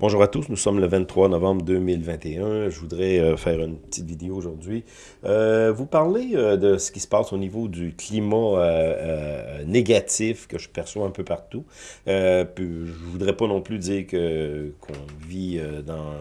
Bonjour à tous, nous sommes le 23 novembre 2021. Je voudrais euh, faire une petite vidéo aujourd'hui. Euh, vous parler euh, de ce qui se passe au niveau du climat négatif que je perçois un peu partout. je voudrais pas non plus dire que qu'on vit dans,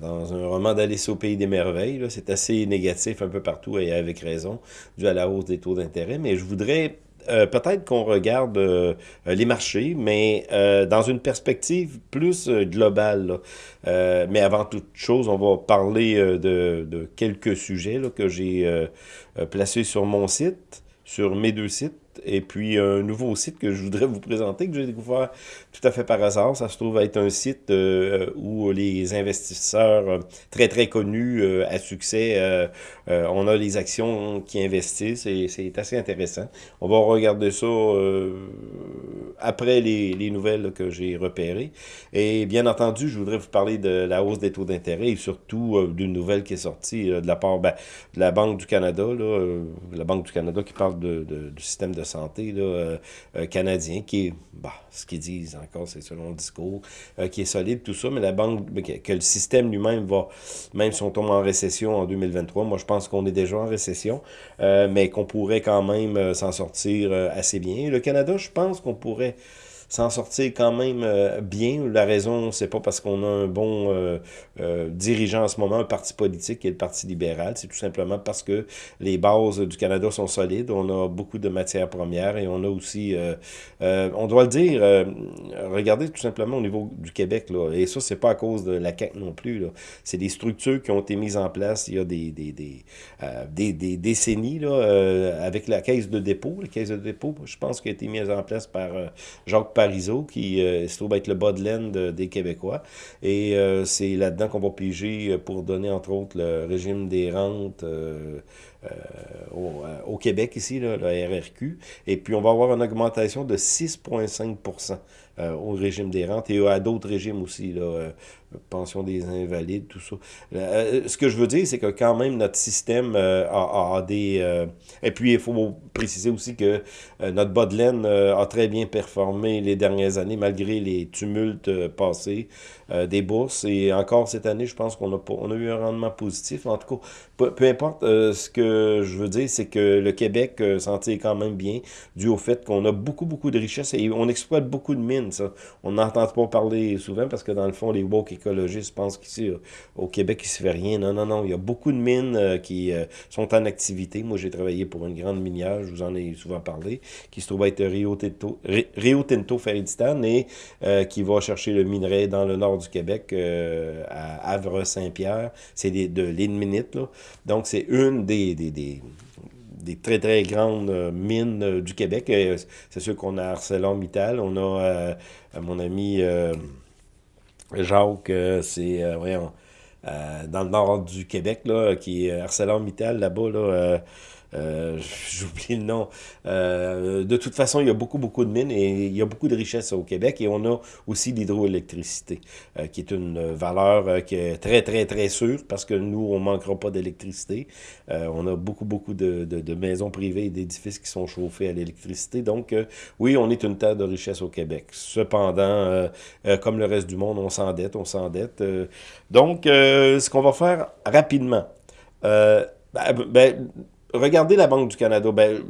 dans un roman d'Alice au Pays des Merveilles. C'est assez négatif un peu partout et avec raison, dû à la hausse des taux d'intérêt. Mais je voudrais euh, peut-être qu'on regarde euh, les marchés, mais euh, dans une perspective plus globale. mais avant toute chose, on va parler de, quelques sujets que j'ai placés sur mon site, sur mes deux sites et puis un nouveau site que je voudrais vous présenter, que j'ai découvert tout à fait par hasard. Ça se trouve être un site euh, où les investisseurs euh, très très connus euh, à succès, on a les actions qui investissent et c'est assez intéressant. On va regarder ça après les, les, nouvelles que j'ai repérées. Et bien entendu, je voudrais vous parler de la hausse des taux d'intérêt et surtout d'une nouvelle qui est sortie de la part ben, de la Banque du Canada, là, la Banque du Canada qui parle de, de, du système de santé là, euh, euh, canadien, qui est, bah, ce qu'ils disent encore, c'est selon le discours, euh, qui est solide, tout ça, mais la banque, que, le système lui-même va, même si on tombe en récession en 2023, moi je pense qu'on est déjà en récession, mais qu'on pourrait quand même s'en sortir assez bien. Le Canada, je pense qu'on pourrait s'en sortir quand même euh, bien. La raison, c'est pas parce qu'on a un bon euh, euh, dirigeant en ce moment, un parti politique qui est le Parti libéral. C'est tout simplement parce que les bases du Canada sont solides. On a beaucoup de matières premières et on a aussi, on doit le dire, regardez tout simplement au niveau du Québec. Là, et ça, c'est pas à cause de la CAQ non plus. C'est des structures qui ont été mises en place il y a des, des, des, des, des décennies là, avec la caisse de dépôt. La caisse de dépôt, je pense, qui a été mise en place par Jacques Qui euh, se trouve être le bas de des Québécois. Et euh, c'est là-dedans qu'on va piger euh, pour donner, entre autres, le régime des rentes au, Québec, ici, le RRQ. Et puis, on va avoir une augmentation de 6,5% au régime des rentes et à d'autres régimes aussi, là, pension des invalides, tout ça. ce que je veux dire, c'est que quand même notre système a, des... et puis, il faut préciser aussi que notre bas de a très bien performé les dernières années, malgré les tumultes euh, passés euh, des bourses. Et encore cette année, je pense qu'on a, on a eu un rendement positif. En tout cas, peu, importe, euh, ce que je veux dire, c'est que le Québec s'en tire quand même bien, dû au fait qu'on a beaucoup, beaucoup de richesses et on exploite beaucoup de mines. Ça. On n'entend pas parler souvent parce que dans le fond, les woke écologistes pensent qu'ici, au Québec, il se fait rien. Non, non, non. Il y a beaucoup de mines qui sont en activité. Moi, j'ai travaillé pour une grande minière, je vous en ai souvent parlé, qui se trouve être Rio Tinto, Rio Tinto et euh, qui va chercher le minerai dans le nord du Québec, euh, à Havre-Saint-Pierre. C'est de l'Inminite, là. Donc, c'est une des, très, très grandes euh, mines du Québec. C'est sûr qu'on a ArcelorMittal, on a mon ami Jacques, c'est, dans le nord du Québec, qui est ArcelorMittal, là-bas, là, euh, j'oublie le nom. Euh, de toute façon, il y a beaucoup, beaucoup de mines et il y a beaucoup de richesses au Québec. Et on a aussi l'hydroélectricité, euh, qui est une valeur qui est très, très, très sûre parce que nous, on ne manquera pas d'électricité. on a beaucoup, beaucoup de, de, maisons privées et d'édifices qui sont chauffés à l'électricité. Donc, oui, on est une terre de richesse au Québec. Cependant, comme le reste du monde, on s'endette, on s'endette. donc, ce qu'on va faire rapidement, ben, ben regardez la Banque du Canada. Ben,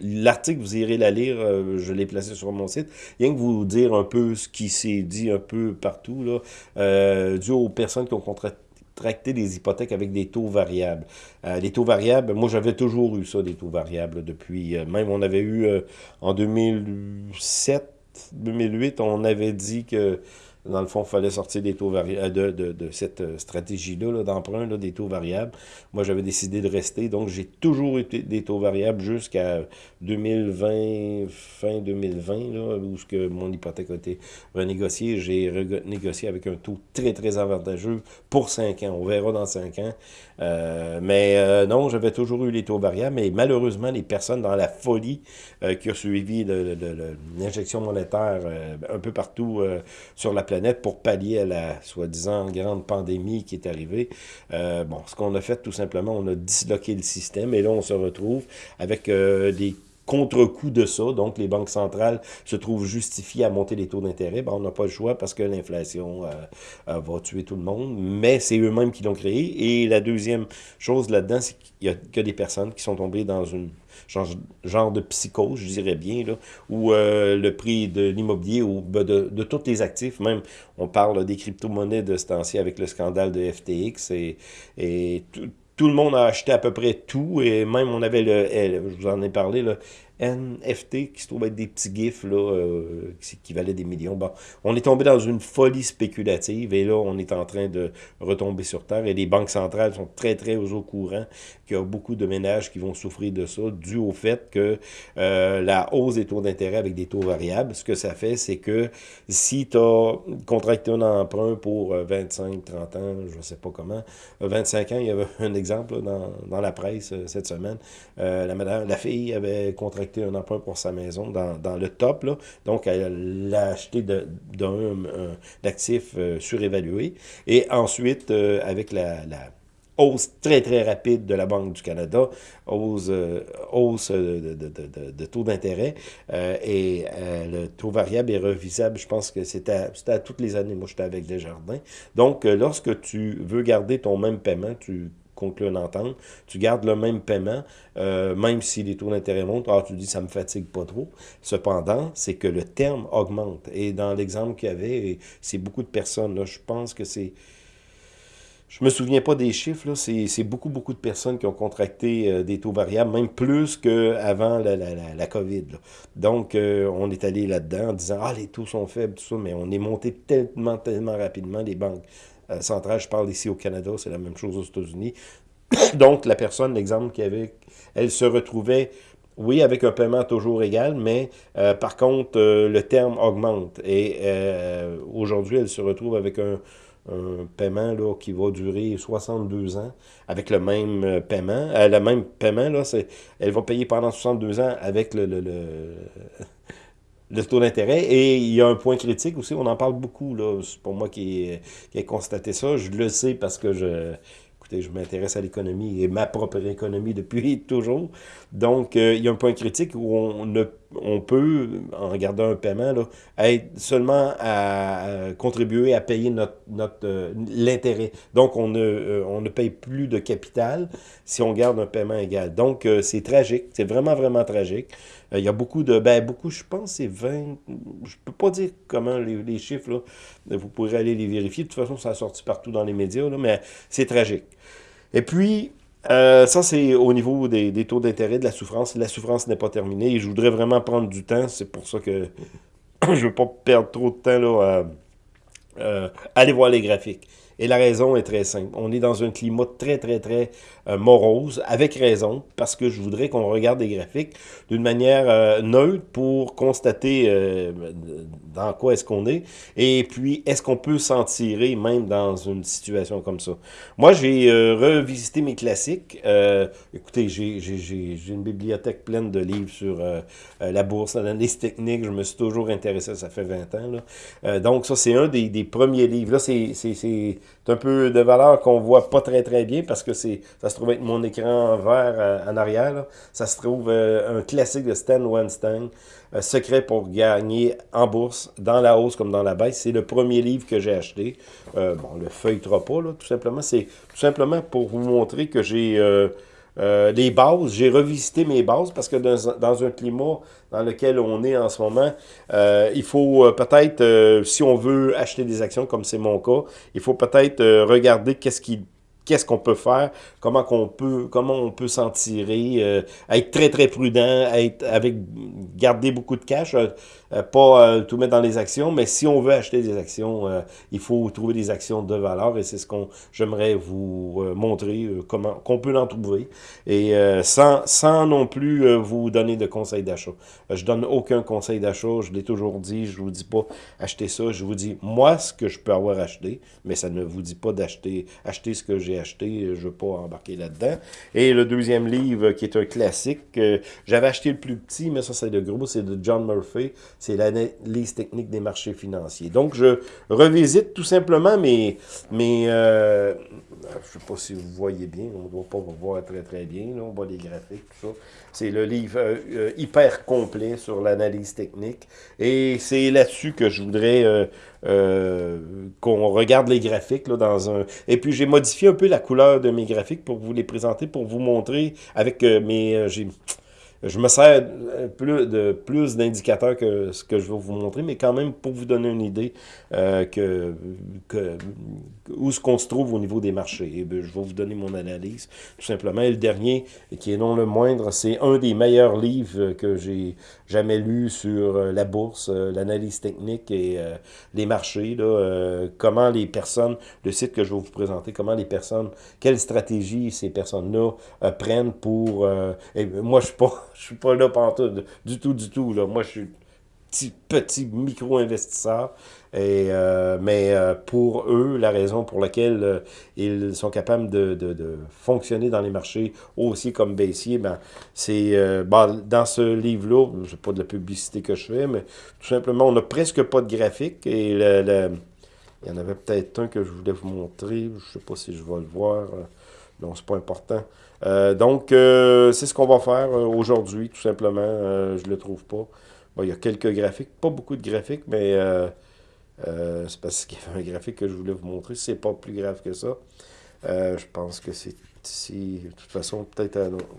L'article, vous irez la lire, euh, je l'ai placé sur mon site. Rien que vous dire un peu ce qui s'est dit un peu partout, là, euh, dû aux personnes qui ont contracté des hypothèques avec des taux variables. Euh, les taux variables, moi j'avais toujours eu ça, des taux variables depuis, euh, même on avait eu en 2007, 2008, on avait dit que dans le fond, il fallait sortir des taux variables, euh, de, de, de, cette euh, stratégie-là d'emprunt, des taux variables. Moi, j'avais décidé de rester, donc j'ai toujours eu des taux variables jusqu'à 2020, fin 2020, là, où ce que mon hypothèque a été renégociée. J'ai renégocié avec un taux très, très avantageux pour 5 ans. On verra dans 5 ans. Euh, mais non, j'avais toujours eu les taux variables, mais malheureusement, les personnes dans la folie qui ont suivi l'injection monétaire un peu partout sur la planète pour pallier à la soi-disant grande pandémie qui est arrivée. Euh, bon, ce qu'on a fait tout simplement, on a disloqué le système et là on se retrouve avec euh, des contre-coup de ça, donc les banques centrales se trouvent justifiées à monter les taux d'intérêt, ben, on n'a pas le choix parce que l'inflation euh, euh, va tuer tout le monde, mais c'est eux-mêmes qui l'ont créé. Et la deuxième chose là-dedans, c'est qu'il y a que des personnes qui sont tombées dans une genre, de psychose, je dirais bien, là, où euh, le prix de l'immobilier ou ben, de, tous les actifs, même on parle des crypto-monnaies de ce temps-ci avec le scandale de FTX et, et tout, tout le monde a acheté à peu près tout, et même on avait le, je vous en ai parlé, le NFT, qui se trouve être des petits gifs là, euh, qui, valaient des millions. Bon, on est tombé dans une folie spéculative et là, on est en train de retomber sur Terre et les banques centrales sont très, très au courant qu'il y a beaucoup de ménages qui vont souffrir de ça, dû au fait que euh, la hausse des taux d'intérêt avec des taux variables, ce que ça fait, c'est que si tu as contracté un emprunt pour 25, euh, 30 ans, je ne sais pas comment, 25 ans, il y avait un exemple dans, dans la presse cette semaine, la, madame, la fille avait contracté un emprunt pour sa maison dans, le top. Là. Donc, elle l'a acheté d'un actif euh, surévalué. Et ensuite, euh, avec la, hausse très, très rapide de la Banque du Canada, hausse, euh, hausse de, taux d'intérêt, et le taux variable est revisable, je pense que c'était à, toutes les années, moi j'étais avec Desjardins. Donc, lorsque tu veux garder ton même paiement, tu conclut une entente, tu gardes le même paiement, euh, même si les taux d'intérêt montent, alors tu dis ça me fatigue pas trop. Cependant, c'est que le terme augmente. Et dans l'exemple qu'il y avait, c'est beaucoup de personnes, là, je pense que c'est... Je me souviens pas des chiffres, c'est beaucoup, beaucoup de personnes qui ont contracté euh, des taux variables, même plus qu'avant la, la, la, COVID. Donc, euh, on est allé là-dedans en disant « Ah, les taux sont faibles, tout ça », mais on est monté tellement, tellement rapidement, les banques centrale. Je parle ici au Canada, c'est la même chose aux États-Unis. Donc, la personne, l'exemple qu'il avait, elle se retrouvait, oui, avec un paiement toujours égal, mais euh, par contre, euh, le terme augmente. Et aujourd'hui, elle se retrouve avec un, paiement là, qui va durer 62 ans avec le même paiement. le même paiement, là, elle va payer pendant 62 ans avec le taux d'intérêt. Et il y a un point critique aussi, on en parle beaucoup, là. C'est pour moi qui qui ai constaté ça. Je le sais parce que je, écoutez, je m'intéresse à l'économie et ma propre économie depuis toujours. Donc, euh, il y a un point critique où on ne on peut, en regardant un paiement, là, être seulement à, contribuer à payer notre, euh, l'intérêt. Donc, on ne, euh, on ne paye plus de capital si on garde un paiement égal. Donc, euh, c'est tragique. C'est vraiment, vraiment tragique. Il y a beaucoup de... Ben, beaucoup, je pense, c'est 20... Je peux pas dire comment les, les, chiffres, là, vous pourrez aller les vérifier. De toute façon, ça a sorti partout dans les médias, là, mais c'est tragique. Et puis, euh, ça, c'est au niveau des, taux d'intérêt, de la souffrance. La souffrance n'est pas terminée et je voudrais vraiment prendre du temps. C'est pour ça que je ne veux pas perdre trop de temps là, à euh, aller voir les graphiques. Et la raison est très simple. On est dans un climat très, très, très euh, morose, avec raison, parce que je voudrais qu'on regarde les graphiques d'une manière euh, neutre pour constater euh, dans quoi est-ce qu'on est, et puis est-ce qu'on peut s'en tirer même dans une situation comme ça. Moi, j'ai revisité mes classiques. écoutez, j'ai une bibliothèque pleine de livres sur la bourse, l'analyse technique. Je me suis toujours intéressé, ça fait 20 ans. Là. donc, ça, c'est un des, des premiers livres. Là, c'est un peu de valeur qu'on voit pas très, très bien parce que c'est ça se trouve être mon écran vert euh, en arrière. Ça se trouve euh, un classique de Stan Weinstein, euh, Secret pour gagner en bourse, dans la hausse comme dans la baisse. C'est le premier livre que j'ai acheté. bon, le feuilletera pas, là, tout simplement. C'est tout simplement pour vous montrer que j'ai... les bases, j'ai revisité mes bases parce que dans, un climat dans lequel on est en ce moment, il faut peut-être, si on veut acheter des actions comme c'est mon cas, il faut peut-être regarder qu'est-ce qu'on peut faire, comment peut, comment on peut s'en tirer, euh, être très très prudent, être avec garder beaucoup de cash, euh, euh, pas tout mettre dans les actions, mais si on veut acheter des actions, il faut trouver des actions de valeur et c'est ce qu'on j'aimerais vous montrer comment qu'on peut l'en trouver et sans sans non plus vous donner de conseils d'achat. je donne aucun conseil d'achat, je l'ai toujours dit, je vous dis pas acheter ça, je vous dis moi ce que je peux avoir acheté, mais ça ne vous dit pas d'acheter acheter ce que j'ai acheté, je veux pas embarquer là-dedans. Et le deuxième livre, qui est un classique, j'avais acheté le plus petit, mais ça c'est le gros, c'est de John Murphy. C'est l'analyse technique des marchés financiers. Donc, je revisite tout simplement mes... mes euh, je ne sais pas si vous voyez bien, on ne doit pas voir très très bien, là, on voit les graphiques, tout ça. C'est le livre euh, euh, hyper complet sur l'analyse technique. Et c'est là-dessus que je voudrais qu'on regarde les graphiques là, dans un... Et puis j'ai modifié un peu la couleur de mes graphiques pour vous les présenter, pour vous montrer avec mes je me sers plus de plus d'indicateurs que ce que je vais vous montrer, mais quand même pour vous donner une idée euh, que, que, où ce qu'on se trouve au niveau des marchés. Et bien, je vais vous donner mon analyse, tout simplement. Et le dernier, qui est non le moindre, c'est un des meilleurs livres que j'ai jamais lu sur euh, la bourse, euh, l'analyse technique et les marchés. Là, comment les personnes, le site que je vais vous présenter, comment les personnes, quelle stratégie ces personnes-là prennent pour... et moi, je suis pas je suis pas là tout, du tout, du tout. Là. Moi, je suis petit, petit micro-investisseur. Et, euh, mais euh, pour eux, la raison pour laquelle euh, ils sont capables de, de, fonctionner dans les marchés haussiers comme baissiers, ben, c'est ben, dans ce livre-là, je pas de la publicité que je fais, mais tout simplement, on n'a presque pas de graphique. Et le, il y en avait peut-être un que je voulais vous montrer. Je sais pas si je vais le voir. Non, c'est pas important. Euh, donc, euh, c'est ce qu'on va faire euh, aujourd'hui, tout simplement. je le trouve pas. Bon, il y a quelques graphiques, pas beaucoup de graphiques, mais c'est parce qu'il y avait un graphique que je voulais vous montrer. C'est pas plus grave que ça. je pense que c'est si, de toute façon, peut-être,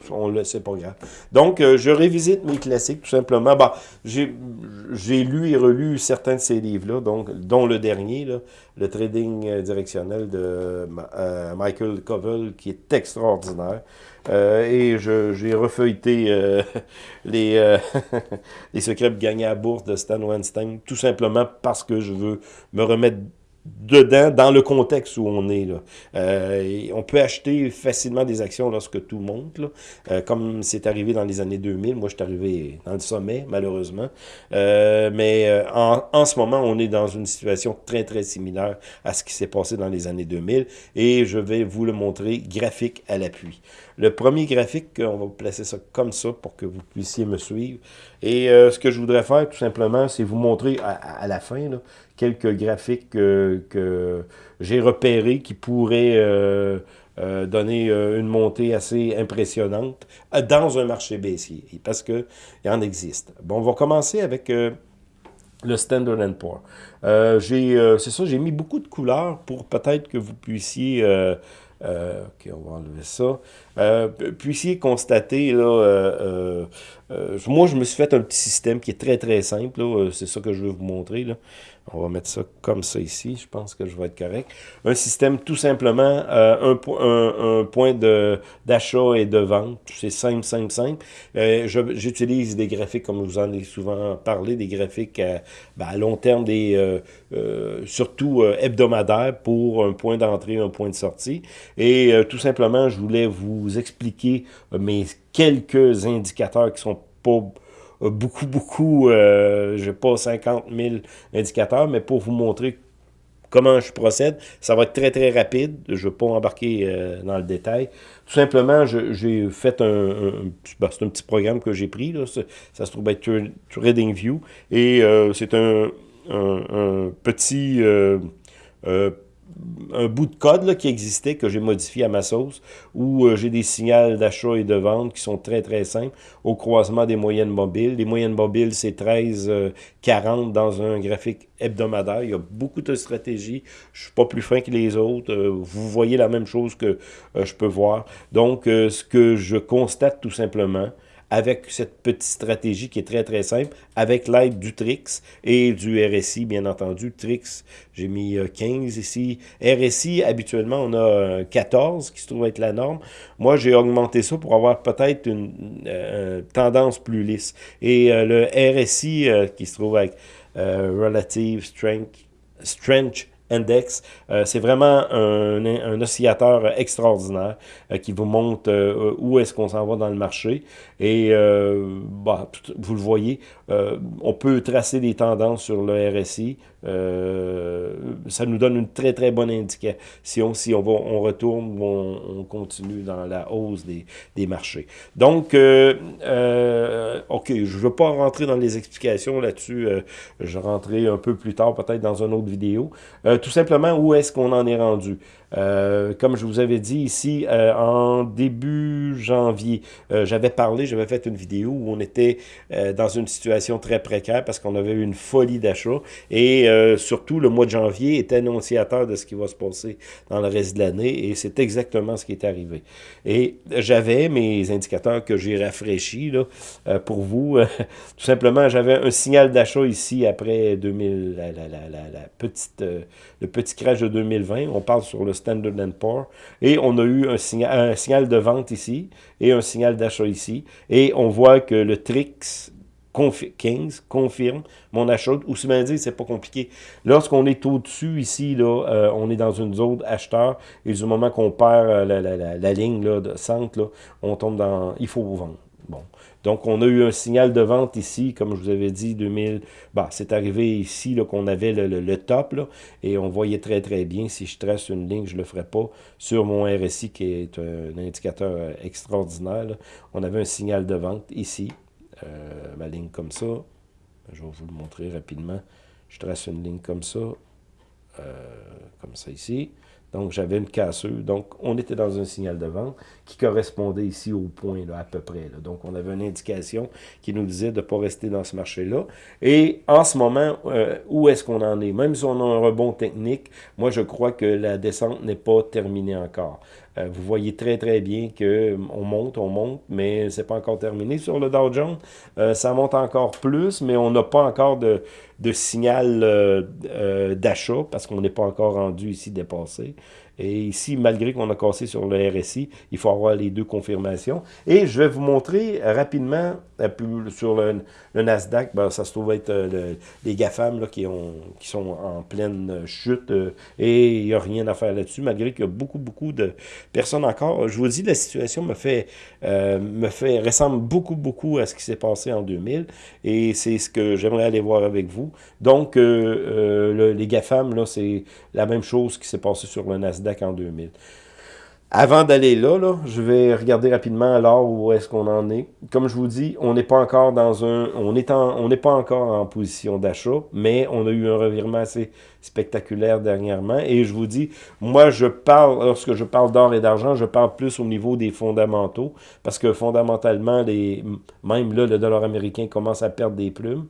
on le sait pas grave. Donc, je révisite mes classiques, tout simplement. Bah, j'ai lu et relu certains de ces livres-là, dont le dernier, le trading directionnel de Michael Covell, qui est extraordinaire. Euh, et j'ai refeuilleté euh, les, euh, les secrets de gagner à bourse de Stan Weinstein, tout simplement parce que je veux me remettre dedans, dans le contexte où on est. Là. Euh, on peut acheter facilement des actions lorsque tout monte, là. Euh, comme c'est arrivé dans les années 2000. Moi, je suis arrivé dans le sommet, malheureusement. Euh, mais euh, en, en, ce moment, on est dans une situation très, très similaire à ce qui s'est passé dans les années 2000. Et je vais vous le montrer graphique à l'appui. Le premier graphique, on va placer ça comme ça pour que vous puissiez me suivre. Et ce que je voudrais faire, tout simplement, c'est vous montrer à, la fin quelques graphiques que, j'ai repérés qui pourraient euh, euh, donner euh, une montée assez impressionnante dans un marché baissier, parce qu'il en existe. Bon, on va commencer avec le Standard Poor's. c'est ça, j'ai mis beaucoup de couleurs pour peut-être que vous puissiez... ok, on va enlever ça. puissiez constater, là, moi je me suis fait un petit système qui est très très simple, c'est ça que je vais vous montrer. Là. On va mettre ça comme ça ici. Je pense que je vais être correct. Un système tout simplement, euh, un, point d'achat et de vente. C'est simple, simple, simple. Euh, J'utilise des graphiques, comme vous en ai souvent parlé, des graphiques à, ben, à long terme, des euh, euh surtout euh, hebdomadaires pour un point d'entrée, un point de sortie. Et tout simplement, je voulais vous expliquer mes quelques indicateurs qui sont pas beaucoup, beaucoup, euh, je n'ai pas 50 000 indicateurs, mais pour vous montrer comment je procède, ça va être très, très rapide. Je ne vais pas embarquer euh, dans le détail. Tout simplement, j'ai fait un, ben, un petit programme que j'ai pris, là. Ça, se trouve être TradingView, et euh, c'est un, un, petit... Euh, un bout de code qui existait, que j'ai modifié à ma sauce, où euh, j'ai des signaux d'achat et de vente qui sont très, très simples, au croisement des moyennes mobiles. Les moyennes mobiles, c'est 13, 40 euh, dans un graphique hebdomadaire. Il y a beaucoup de stratégies. Je suis pas plus fin que les autres. Euh, vous voyez la même chose que je peux voir. Donc, ce que je constate tout simplement, avec cette petite stratégie qui est très, très simple, avec l'aide du Trix et du RSI, bien entendu. Trix, j'ai mis 15 euh, ici. RSI, habituellement, on a 14 qui se trouve être la norme. Moi, j'ai augmenté ça pour avoir peut-être une euh, tendance plus lisse. Et euh, le RSI, qui se trouve avec Relative Strength, Strength Index. Euh, c'est vraiment un, un, oscillateur extraordinaire euh, qui vous montre euh, où est-ce qu'on s'en va dans le marché. Et bah, vous le voyez, on peut tracer des tendances sur le RSI euh, ça nous donne une très, très bonne indication si on, va, on retourne ou on, continue dans la hausse des, des marchés. Donc, euh, euh, OK, je ne veux pas rentrer dans les explications là-dessus. je rentrerai un peu plus tard, peut-être dans une autre vidéo. tout simplement, où est-ce qu'on en est rendu? Euh, comme je vous avais dit ici, euh, en début janvier, euh, j'avais parlé, j'avais fait une vidéo où on était dans une situation très précaire parce qu'on avait eu une folie d'achat et surtout le mois de janvier est annonciateur de ce qui va se passer dans le reste de l'année et c'est exactement ce qui est arrivé. Et j'avais mes indicateurs que j'ai rafraîchis là, pour vous. tout simplement, j'avais un signal d'achat ici après 2000, la, petite, le petit crash de 2020. On parle sur le Standard Poor's. Et on a eu un, signal, un signal de vente ici et un signal d'achat ici. Et on voit que le TRIX 15 confirme mon achat. Ou si bien dire, c'est pas compliqué. Lorsqu'on est au-dessus ici, là, euh, on est dans une zone acheteur. Et du moment qu'on perd euh, la, la, la, ligne là, de centre, là, on tombe dans... Il faut vendre. Bon. Donc, on a eu un signal de vente ici, comme je vous avais dit, 2000. Bah, c'est arrivé ici qu'on avait le, top, et on voyait très, très bien. Si je trace une ligne, je ne le ferai pas sur mon RSI, qui est un indicateur euh, extraordinaire. On avait un signal de vente ici, euh, ma ligne comme ça. Je vais vous le montrer rapidement. Je trace une ligne comme ça, euh, comme ça ici. Donc, j'avais une casseuse. Donc, on était dans un signal de vente qui correspondait ici au point, là, à peu près. Donc, on avait une indication qui nous disait de ne pas rester dans ce marché-là. Et en ce moment, euh, où est-ce qu'on en est? Même si on a un rebond technique, moi, je crois que la descente n'est pas terminée encore. Euh, vous voyez très, très bien qu'on euh, monte, on monte, mais c'est pas encore terminé sur le Dow Jones. ça monte encore plus, mais on n'a pas encore de, de signal d'achat parce qu'on n'est pas encore rendu ici dépassé. Et ici, malgré qu'on a cassé sur le RSI, il faut avoir les deux confirmations. Et je vais vous montrer rapidement sur le, Nasdaq, ben, ça se trouve être euh, les GAFAM là, qui, ont, qui sont en pleine chute euh, et il n'y a rien à faire là-dessus, malgré qu'il y a beaucoup, beaucoup de personnes encore. Je vous dis, la situation me fait, euh, me fait ressemble beaucoup, beaucoup à ce qui s'est passé en 2000 et c'est ce que j'aimerais aller voir avec vous. Donc, les GAFAM, c'est la même chose qui s'est passé sur le Nasdaq en 2000. Avant d'aller là, je vais regarder rapidement alors où est-ce qu'on en est. Comme je vous dis, on n'est pas encore dans un, on on n'est pas encore en position d'achat, mais on a eu un revirement assez spectaculaire dernièrement. Et je vous dis, moi, je parle, lorsque je parle d'or et d'argent, je parle plus au niveau des fondamentaux, parce que fondamentalement, même là, le dollar américain commence à perdre des plumes.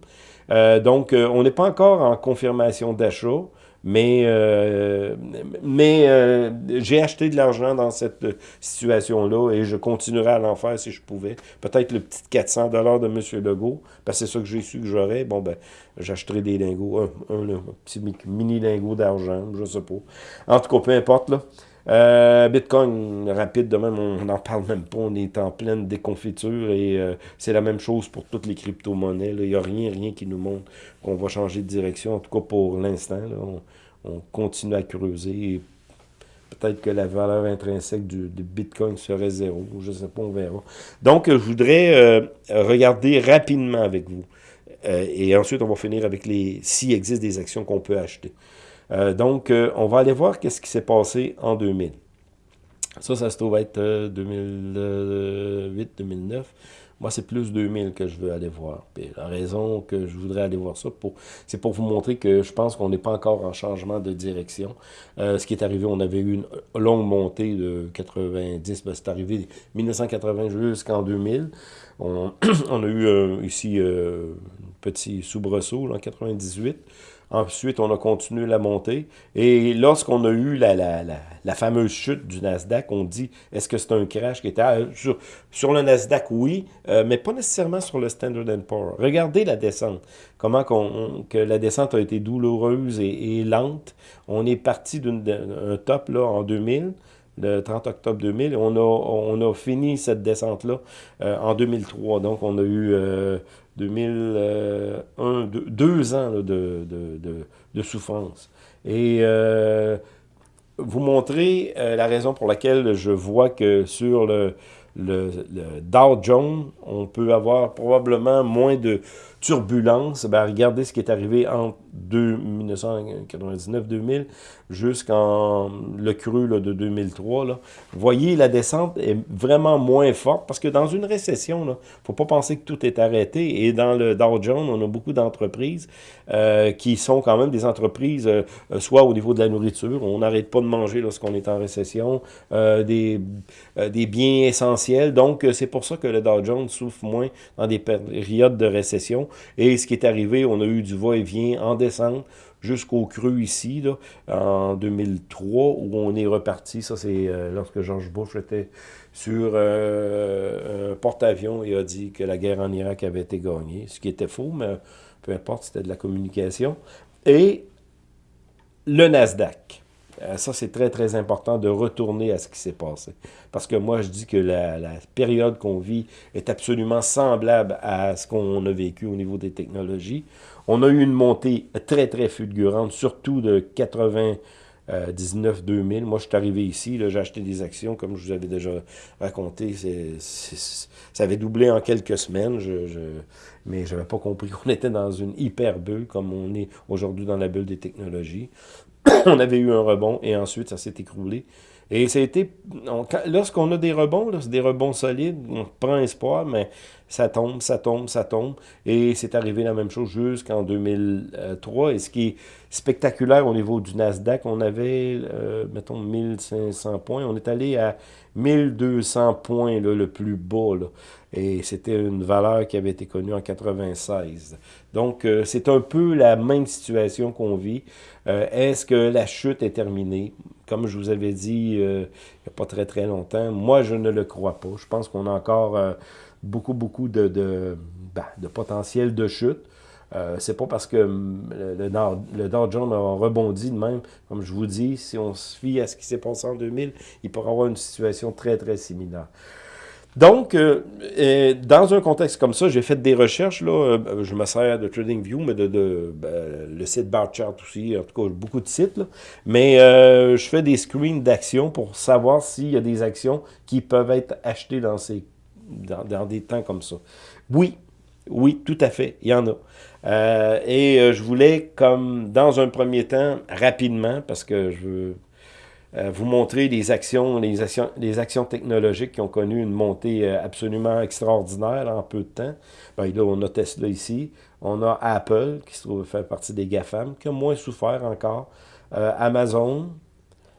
Euh, donc, euh, on n'est pas encore en confirmation d'achat. Mais, euh, mais euh, j'ai acheté de l'argent dans cette situation-là et je continuerai à l'en faire si je pouvais. Peut-être le petit 400 de M. Legault, parce que c'est ça que j'ai su que j'aurais. Bon, ben, j'achèterai des lingots, un, petit mini lingot d'argent, je sais pas. En tout cas, peu importe, là. Euh, Bitcoin, rapide de même, on n'en parle même pas, on est en pleine déconfiture et c'est la même chose pour toutes les crypto-monnaies. Il n'y a rien, rien qui nous montre qu'on va changer de direction, en tout cas pour l'instant. On, on, continue à creuser. Peut-être que la valeur intrinsèque du, Bitcoin serait zéro, je ne sais pas, on verra. Donc, je voudrais euh, regarder rapidement avec vous. Euh, et ensuite, on va finir avec les s'il existe des actions qu'on peut acheter. Euh, donc, on va aller voir qu'est-ce qui s'est passé en 2000. Ça, ça se trouve être 2008-2009. Moi, c'est plus 2000 que je veux aller voir. la raison que je voudrais aller voir ça, c'est pour vous montrer que je pense qu'on n'est pas encore en changement de direction. Euh, ce qui est arrivé, on avait eu une longue montée de 90, ben, c'est arrivé 1980 jusqu'en 2000. On, a eu euh, ici euh, un petit soubresaut en 98. Ensuite, on a continué la montée. Et lorsqu'on a eu la, la, la, fameuse chute du Nasdaq, on dit, est-ce que c'est un crash qui était... Ah, sur, sur, le Nasdaq, oui, euh, mais pas nécessairement sur le Standard Poor's. Regardez la descente. Comment que la descente a été douloureuse et, lente. On est parti d'un top là, en 2000 le 30 octobre 2000. On a, on a fini cette descente-là euh, en 2003. Donc, on a eu euh, 2001, deux, ans de, de, de, souffrance. Et euh, vous montrer euh, la raison pour laquelle je vois que sur le, le, Dow Jones, on peut avoir probablement moins de turbulences. Ben, regardez ce qui est arrivé entre 1999-2000 jusqu'en le cru de 2003. Là. Voyez, la descente est vraiment moins forte parce que dans une récession, il ne faut pas penser que tout est arrêté. Et dans le Dow Jones, on a beaucoup d'entreprises euh, qui sont quand même des entreprises, euh, soit au niveau de la nourriture, on n'arrête pas de manger lorsqu'on est en récession, euh, des, des biens essentiels. Donc, c'est pour ça que le Dow Jones souffre moins dans des périodes de récession. Et ce qui est arrivé, on a eu du va-et-vient en descente jusqu'au creux ici, en 2003, où on est reparti. Ça, c'est euh, lorsque George Bush était sur euh, un porte-avions et a dit que la guerre en Irak avait été gagnée, ce qui était faux, mais peu importe, c'était de la communication. Et le Nasdaq. Euh, ça, c'est très, très important de retourner à ce qui s'est passé. Parce que moi, je dis que la, période qu'on vit est absolument semblable à ce qu'on a vécu au niveau des technologies. On a eu une montée très, très fulgurante, surtout de 99 2000. Moi, je suis arrivé ici, j'ai acheté des actions, comme je vous avais déjà raconté. ça avait doublé en quelques semaines, mais je n'avais pas compris qu'on était dans une hyper bulle, comme on est aujourd'hui dans la bulle des technologies. on avait eu un rebond, et ensuite, ça s'est écroulé. Et ça a été, lorsqu'on a des rebonds, c'est des rebonds solides, on prend espoir, mais ça tombe, ça tombe, ça tombe. Et c'est arrivé la même chose jusqu'en 2003. Et ce qui est spectaculaire au niveau du Nasdaq, on avait, euh, mettons, 1500 points. On est allé à 1200 points, le plus bas. Et c'était une valeur qui avait été connue en 96. Donc, euh, c'est un peu la même situation qu'on vit. Euh, est-ce que la chute est terminée? Comme je vous avais dit il n'y a pas très très longtemps, moi je ne le crois pas. Je pense qu'on a encore beaucoup, beaucoup de, de, ben, de potentiel de chute. Euh, c'est pas parce que le, le, Dow Jones a rebondi de même, comme je vous dis, si on se fie à ce qui s'est passé en 2000, il pourrait avoir une situation très, très similaire. Donc, euh, dans un contexte comme ça, j'ai fait des recherches, là, euh, je me sers de TradingView, mais de, de ben, le site Barchart aussi, en tout cas, beaucoup de sites, là. mais je fais des screens d'actions pour savoir s'il y a des actions qui peuvent être achetées dans ces dans, des temps comme ça. Oui, oui, tout à fait, il y en a. Euh, et euh, je voulais, comme dans un premier temps, rapidement, parce que je veux euh, vous montrer les actions, les actions, les actions technologiques qui ont connu une montée absolument extraordinaire en peu de temps. Ben, là, on a Tesla ici, on a Apple, qui se trouve faire partie des GAFAM, qui a moins souffert encore, Amazon,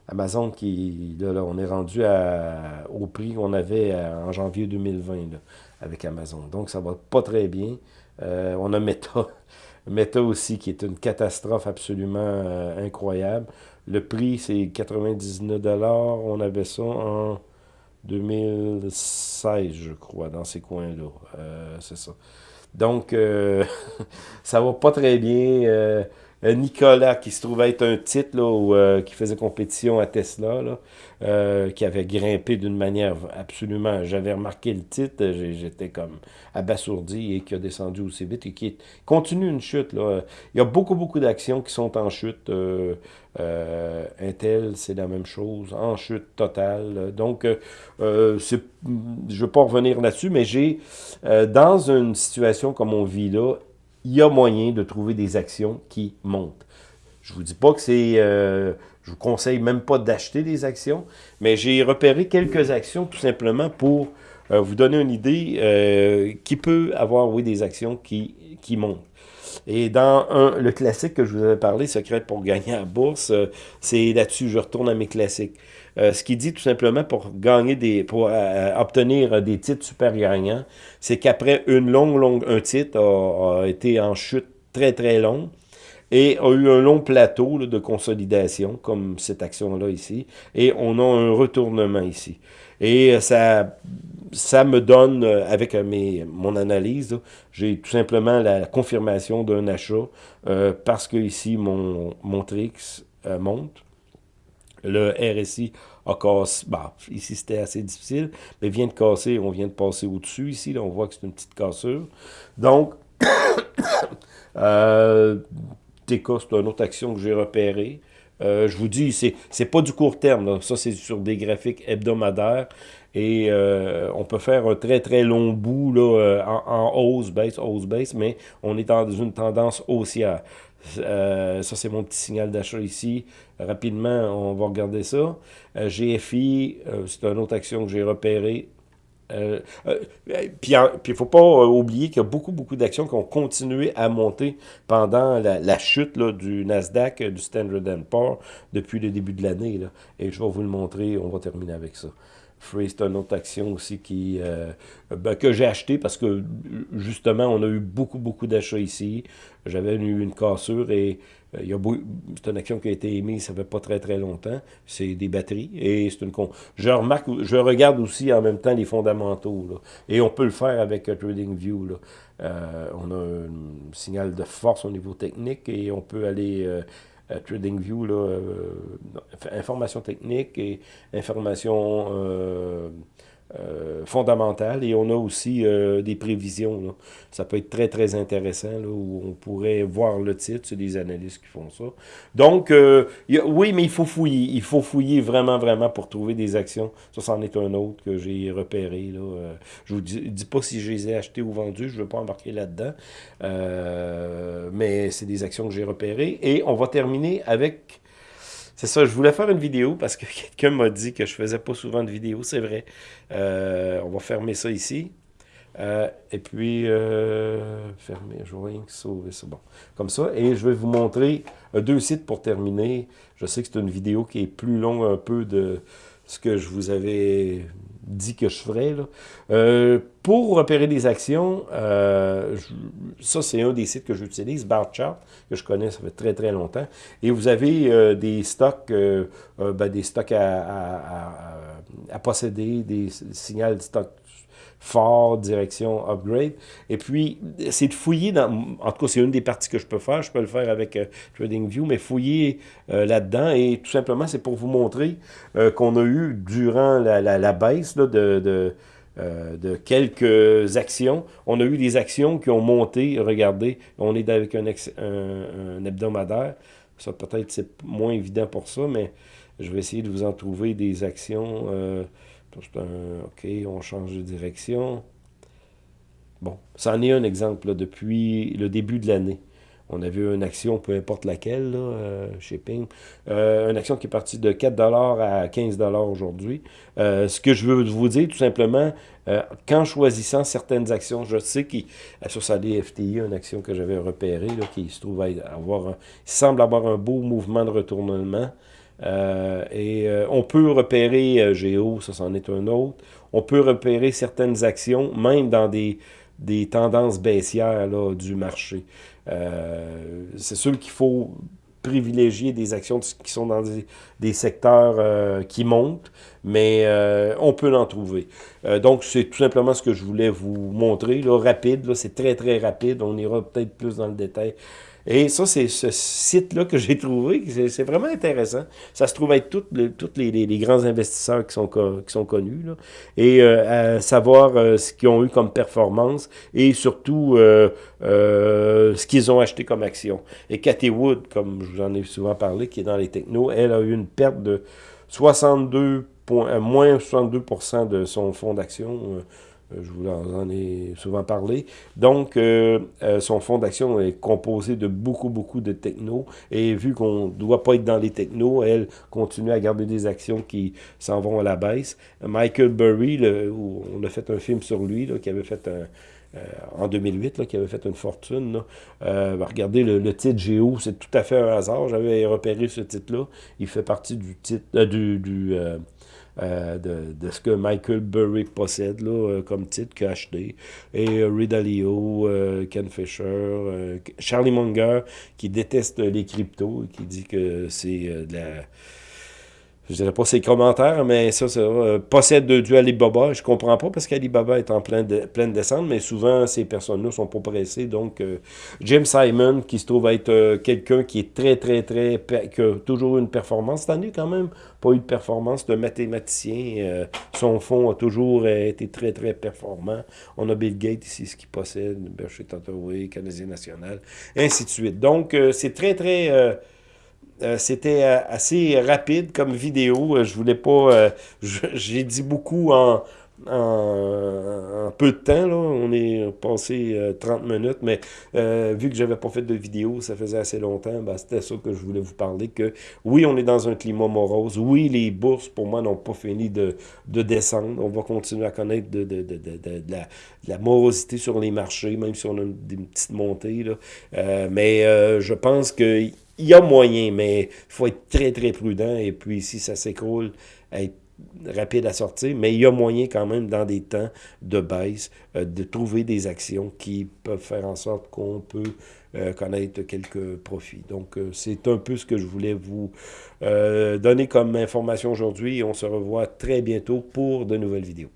Amazon, qui, là, on est rendu au prix qu'on avait en janvier 2020 avec Amazon. Donc, ça va pas très bien. Euh, on a Meta. Meta aussi, qui est une catastrophe absolument euh, incroyable. Le prix, c'est 99 On avait ça en 2016, je crois, dans ces coins-là. Euh, c'est ça. Donc, ça va pas très bien. Euh, Nicolas, qui se trouvait être un titre là, euh, qui faisait compétition à Tesla, là, euh, qui avait grimpé d'une manière absolument... J'avais remarqué le titre, j'étais comme abasourdi et qui a descendu aussi vite et qui continue une chute. Là. Il y a beaucoup, beaucoup d'actions qui sont en chute. Intel, c'est la même chose, en chute totale. Donc, je ne veux pas revenir là-dessus, mais j'ai, dans une situation comme on vit là, il y a moyen de trouver des actions qui montent. Je vous dis pas que c'est... Euh, je vous conseille même pas d'acheter des actions, mais j'ai repéré quelques actions tout simplement pour euh, vous donner une idée euh, qui peut avoir, oui, des actions qui, qui montent. Et dans un, le classique que je vous avais parlé, Secret pour gagner à bourse, c'est là-dessus, je retourne à mes classiques. ce qui dit tout simplement pour gagner des, pour obtenir des titres super gagnants, c'est qu'après une longue, longue, un titre a, été en chute très, très longue et a eu un long plateau de consolidation, comme cette action-là ici, et on a un retournement ici. Et ça, ça me donne, avec mes, mon analyse, j'ai tout simplement la confirmation d'un achat, euh, parce que ici, mon, mon trix euh, monte. Le RSI a cassé, bah, ici c'était assez difficile, mais vient de casser, on vient de passer au-dessus ici, là, on voit que c'est une petite cassure. Donc, euh, TK, c'est une autre action que j'ai repérée. Euh, je vous dis, c'est pas du court terme, ça c'est sur des graphiques hebdomadaires et euh, on peut faire un très très long bout là, euh, en, en hausse, baisse, hausse, baisse, mais on est dans une tendance haussière. ça, c'est mon petit signal d'achat ici. Rapidement, on va regarder ça. GFI, c'est une autre action que j'ai repérée. Euh, euh, puis il ne faut pas euh, oublier qu'il y a beaucoup, beaucoup d'actions qui ont continué à monter pendant la, chute du Nasdaq, du Standard Poor's depuis le début de l'année. Et je vais vous le montrer, on va terminer avec ça. Free, c'est une autre action aussi qui, ben, que j'ai acheté parce que justement, on a eu beaucoup, beaucoup d'achats ici. J'avais eu une cassure et euh, c'est une action qui a été émise, ça fait pas très très longtemps. C'est des batteries et c'est une con. Je remarque, je regarde aussi en même temps les fondamentaux. Là, et on peut le faire avec TradingView. Là. Euh, on a un signal de force au niveau technique et on peut aller euh, à TradingView, là, information technique et information euh, fondamentale et on a aussi euh, des prévisions. Ça peut être très, très intéressant là, où on pourrait voir le titre, c'est des analystes qui font ça. Donc, euh, oui, mais il faut fouiller. Il faut fouiller vraiment, vraiment pour trouver des actions. Ça, c'en est un autre que j'ai repéré. Là. je vous dis, pas si je les ai achetés ou vendus, je ne veux pas embarquer là-dedans. mais c'est des actions que j'ai repérées. Et on va terminer avec c'est ça, je voulais faire une vidéo parce que quelqu'un m'a dit que je faisais pas souvent de vidéos, c'est vrai. Euh, on va fermer ça ici. Euh, et puis, euh, fermer, je vais sauver ça. Bon, comme ça. Et je vais vous montrer deux sites pour terminer. Je sais que c'est une vidéo qui est plus longue un peu de ce que je vous avais dit que je ferais. Là. Euh, pour repérer des actions, euh, ça c'est un des sites que j'utilise, Barchart, que je connais, ça fait très très longtemps. Et vous avez euh, des stocks, ben, des stocks à, à, posséder, des signaux de stock fort, direction, upgrade. Et puis, c'est de fouiller dans... En tout cas, c'est une des parties que je peux faire. Je peux le faire avec euh, TradingView, mais fouiller euh, là-dedans. Et tout simplement, c'est pour vous montrer euh, qu'on a eu, durant la, la, baisse de, de, de, quelques actions, on a eu des actions qui ont monté. Regardez, on est avec un, un hebdomadaire. Ça, peut-être, c'est moins évident pour ça, mais je vais essayer de vous en trouver des actions... OK, on change de direction. Bon, ça en est un exemple depuis le début de l'année. On a vu une action, peu importe laquelle, là, euh, shipping. Euh, une action qui est partie de 4 à 15 aujourd'hui. Euh, ce que je veux vous dire, tout simplement, qu'en choisissant certaines actions, je sais qu'il sur sa DFTI, une action que j'avais repérée, là, qui se trouve avoir un, semble avoir un beau mouvement de retournement. Euh, et euh, on peut repérer euh, Géo, ça c'en est un autre. On peut repérer certaines actions, même dans des, des tendances baissières là, du marché. c'est sûr qu'il faut privilégier des actions qui sont dans des, secteurs qui montent, mais on peut en trouver. donc, c'est tout simplement ce que je voulais vous montrer, là, rapide, c'est très très rapide, on ira peut-être plus dans le détail et ça, c'est ce site-là que j'ai trouvé. C'est vraiment intéressant. Ça se trouve être tous les, les, grands investisseurs qui sont, qui sont connus. Là. Et euh, à savoir euh, ce qu'ils ont eu comme performance et surtout euh, ce qu'ils ont acheté comme action. Et Cathy Wood, comme je vous en ai souvent parlé, qui est dans les technos, elle a eu une perte de 62 moins 62% de son fonds d'action je vous en ai souvent parlé. Donc, euh, euh, son fonds d'action est composé de beaucoup, beaucoup de technos. Et vu qu'on ne doit pas être dans les technos, elle continue à garder des actions qui s'en vont à la baisse. Michael Burry, on a fait un film sur lui, qui avait fait un, euh, en 2008, qui avait fait une fortune. regardez le, titre Géo, c'est tout à fait un hasard. J'avais repéré ce titre-là. Il fait partie du titre du, euh, de, ce que Michael Burry possède là, euh, comme titre qu'a acheté. Et euh, Ridalio, Ken Fisher, Charlie Munger, qui déteste les cryptos, qui dit que c'est de la je dirais pas ses commentaires, mais ça, ça euh, possède du Alibaba. Je comprends pas parce qu'Alibaba est en pleine, pleine descente, mais souvent, ces personnes-là sont pas pressées. Donc, euh, Jim Simon, qui se trouve être euh, quelqu'un qui est très, très, très, qui a toujours une performance. Cette année, quand même, pas eu de performance de mathématicien. son fonds a toujours été très, très performant. On a Bill Gates ici, ce qu'il possède, Berkshire Hathaway, Canadien National, ainsi de suite. Donc, c'est très, très euh, c'était euh, assez rapide comme vidéo. Euh, je voulais pas... J'ai dit beaucoup en, peu de temps. Là. On est passé 30 euh, minutes, mais vu que j'avais pas fait de vidéo, ça faisait assez longtemps, ben, c'était ça que je voulais vous parler, que oui, on est dans un climat morose. Oui, les bourses, pour moi, n'ont pas fini de, de, descendre. On va continuer à connaître de, la, morosité sur les marchés, même si on a des petites montées. Là. Euh, mais je pense que il y a moyen, mais il faut être très, très prudent. Et puis, si ça s'écroule, être rapide à sortir, mais il y a moyen quand même, dans des temps de baisse, euh, de trouver des actions qui peuvent faire en sorte qu'on peut euh, connaître quelques profits. Donc, euh, c'est un peu ce que je voulais vous donner comme information aujourd'hui. On se revoit très bientôt pour de nouvelles vidéos.